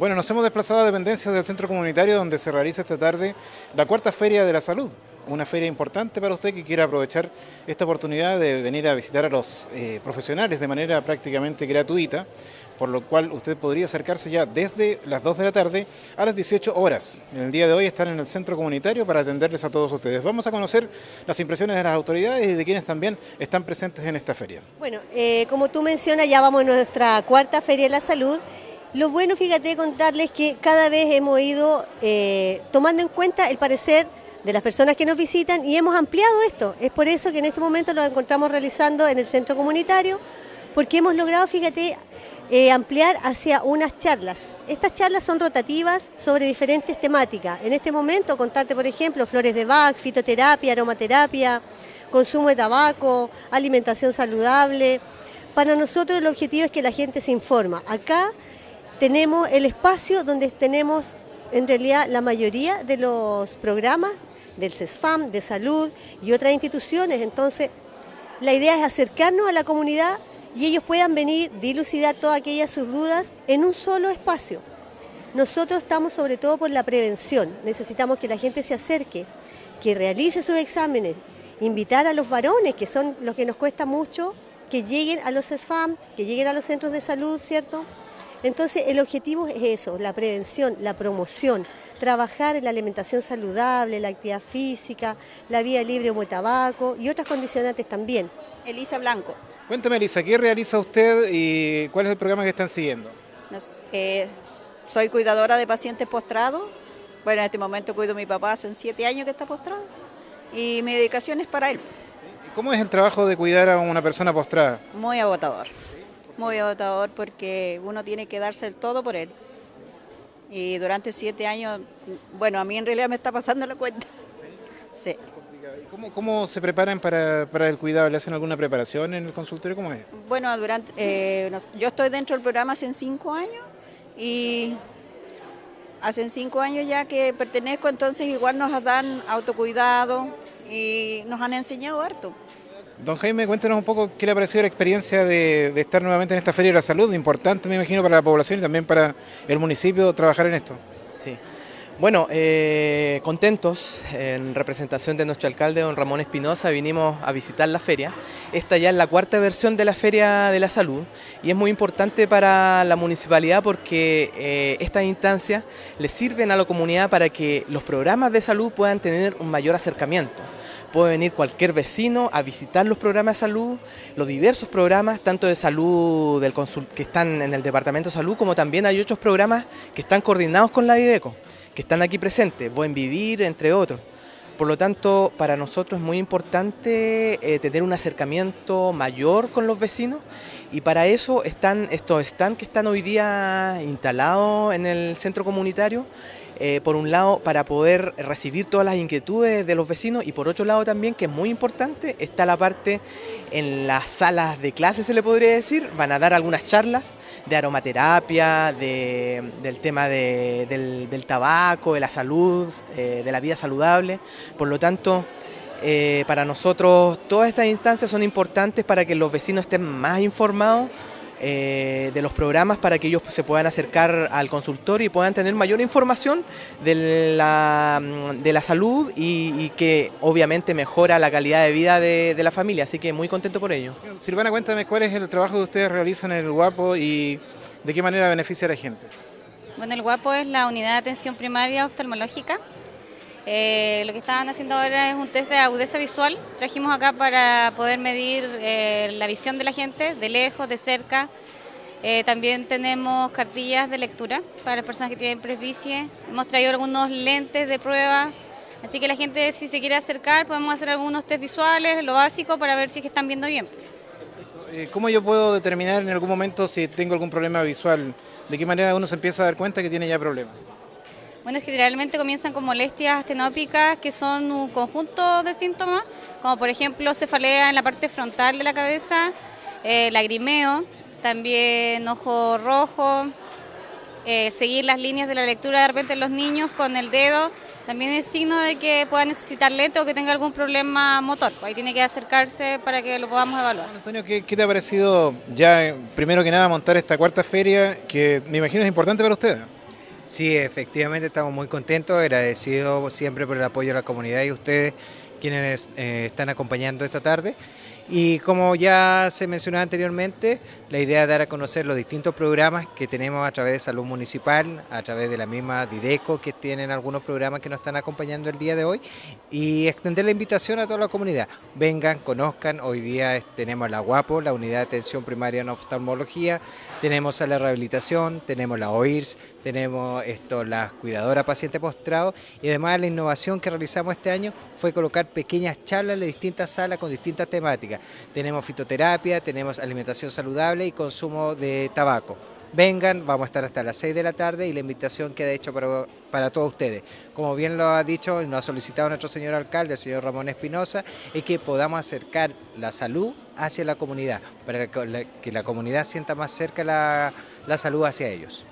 Bueno, nos hemos desplazado a dependencias del centro comunitario donde se realiza esta tarde la cuarta Feria de la Salud. Una feria importante para usted que quiera aprovechar esta oportunidad de venir a visitar a los eh, profesionales de manera prácticamente gratuita, por lo cual usted podría acercarse ya desde las 2 de la tarde a las 18 horas. En el día de hoy están en el centro comunitario para atenderles a todos ustedes. Vamos a conocer las impresiones de las autoridades y de quienes también están presentes en esta feria. Bueno, eh, como tú mencionas, ya vamos a nuestra cuarta Feria de la Salud lo bueno, fíjate, contarles que cada vez hemos ido eh, tomando en cuenta el parecer de las personas que nos visitan y hemos ampliado esto. Es por eso que en este momento lo encontramos realizando en el centro comunitario, porque hemos logrado, fíjate, eh, ampliar hacia unas charlas. Estas charlas son rotativas sobre diferentes temáticas. En este momento, contarte, por ejemplo, flores de Bach, fitoterapia, aromaterapia, consumo de tabaco, alimentación saludable. Para nosotros el objetivo es que la gente se informa. Acá tenemos el espacio donde tenemos en realidad la mayoría de los programas del CESFAM, de salud y otras instituciones. Entonces, la idea es acercarnos a la comunidad y ellos puedan venir, dilucidar todas aquellas sus dudas en un solo espacio. Nosotros estamos sobre todo por la prevención, necesitamos que la gente se acerque, que realice sus exámenes, invitar a los varones, que son los que nos cuesta mucho, que lleguen a los CESFAM, que lleguen a los centros de salud, ¿cierto? Entonces el objetivo es eso, la prevención, la promoción, trabajar en la alimentación saludable, la actividad física, la vía libre de tabaco y otras condicionantes también. Elisa Blanco. Cuéntame Elisa, ¿qué realiza usted y cuál es el programa que están siguiendo? Eh, soy cuidadora de pacientes postrados. Bueno, en este momento cuido a mi papá hace siete años que está postrado y mi dedicación es para él. ¿Cómo es el trabajo de cuidar a una persona postrada? Muy agotador muy agotador porque uno tiene que darse el todo por él. Y durante siete años, bueno, a mí en realidad me está pasando la cuenta. Sí. ¿Cómo, ¿Cómo, se preparan para, para, el cuidado? ¿Le hacen alguna preparación en el consultorio? ¿Cómo es? Bueno, durante, eh, yo estoy dentro del programa hace cinco años y hace cinco años ya que pertenezco, entonces igual nos dan autocuidado y nos han enseñado harto. Don Jaime, cuéntenos un poco qué le ha parecido la experiencia de, estar nuevamente en esta Feria de la Salud, importante me imagino para la población y también para el municipio trabajar en esto. Sí, bueno, eh, contentos, en representación de nuestro alcalde, don Ramón Espinosa, vinimos a visitar la feria. Esta ya es la cuarta versión de la Feria de la Salud y es muy importante para la municipalidad porque eh, estas instancias le sirven a la comunidad para que los programas de salud puedan tener un mayor acercamiento puede venir cualquier vecino a visitar los programas de salud, los diversos programas, tanto de salud del que están en el Departamento de Salud, como también hay otros programas que están coordinados con la IDECO, que están aquí presentes, Buen Vivir, entre otros. Por lo tanto, para nosotros es muy importante eh, tener un acercamiento mayor con los vecinos y para eso están estos stands que están hoy día instalados en el centro comunitario, eh, por un lado para poder recibir todas las inquietudes de los vecinos y por otro lado también, que es muy importante, está la parte en las salas de clase se le podría decir, van a dar algunas charlas de aromaterapia, del tema del, tabaco, de la salud, eh, de la vida saludable, por lo tanto eh, para nosotros todas estas instancias son importantes para que los vecinos estén más informados eh, de los programas para que ellos se puedan acercar al consultorio y puedan tener mayor información de la, de la salud y, que obviamente mejora la calidad de vida de, la familia, así que muy contento por ello. Silvana, cuéntame cuál es el trabajo que ustedes realizan en el Guapo y de qué manera beneficia a la gente. Bueno, el Guapo es la unidad de atención primaria oftalmológica eh, lo que estaban haciendo ahora es un test de agudeza visual. Trajimos acá para poder medir eh, la visión de la gente, de lejos, de cerca. Eh, también tenemos cartillas de lectura para las personas que tienen presbicie. Hemos traído algunos lentes de prueba. Así que la gente, si se quiere acercar, podemos hacer algunos test visuales, lo básico, para ver si están viendo bien. ¿Cómo yo puedo determinar en algún momento si tengo algún problema visual? ¿De qué manera uno se empieza a dar cuenta que tiene ya problemas? Bueno, generalmente comienzan con molestias astenópicas que son un conjunto de síntomas, como por ejemplo cefalea en la parte frontal de la cabeza, eh, lagrimeo, también ojo rojo, eh, seguir las líneas de la lectura de repente en los niños con el dedo, también es signo de que pueda necesitar lente o que tenga algún problema motor. Ahí tiene que acercarse para que lo podamos evaluar. Antonio, ¿qué, ¿qué, te ha parecido ya, primero que nada, montar esta cuarta feria que me imagino es importante para ustedes? Sí, efectivamente estamos muy contentos, agradecidos siempre por el apoyo de la comunidad y ustedes quienes eh, están acompañando esta tarde. Y como ya se mencionó anteriormente, la idea es dar a conocer los distintos programas que tenemos a través de Salud Municipal, a través de la misma Dideco, que tienen algunos programas que nos están acompañando el día de hoy, y extender la invitación a toda la comunidad. Vengan, conozcan, hoy día tenemos la GUAPO, la Unidad de Atención Primaria en Oftalmología, tenemos a la rehabilitación, tenemos la OIRS, tenemos esto, la cuidadora paciente postrado, y además la innovación que realizamos este año fue colocar pequeñas charlas en distintas salas con distintas temáticas. Tenemos fitoterapia, tenemos alimentación saludable y consumo de tabaco. Vengan, vamos a estar hasta las 6 de la tarde y la invitación queda hecha para, para todos ustedes. Como bien lo ha dicho y nos ha solicitado nuestro señor alcalde, el señor Ramón Espinosa, es que podamos acercar la salud hacia la comunidad, para que la, comunidad sienta más cerca la salud hacia ellos.